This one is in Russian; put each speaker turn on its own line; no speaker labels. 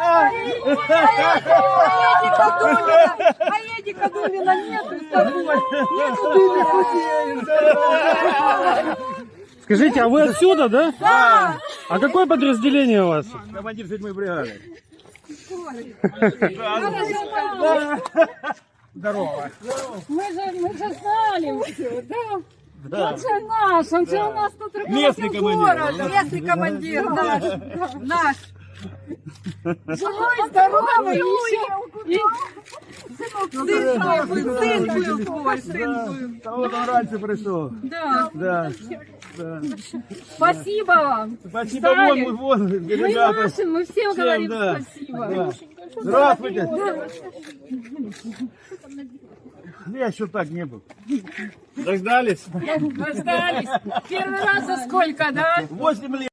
А Эдика Думина нету с тобой. Нету
Скажите, а вы отсюда, да?
Да.
А какое подразделение у вас?
Командир седьмой бригады. Здорово.
Мы же, мы же все, да? Он же наш, он же у нас тут
Местный командир.
города. Местный командир наш. Наш. Живой, здоровый, еще. Сын был, сын был сын был.
Он раньше пришел.
Да.
Да. да.
Спасибо вам.
Спасибо,
Встали.
вон, вон,
Мы
ребята.
нашим, мы всем
Всем,
говорим
да.
спасибо.
Да. Здравствуйте. Я еще так не был. Дождались?
Дождались. Первый раз за сколько, да?
Восемь лет.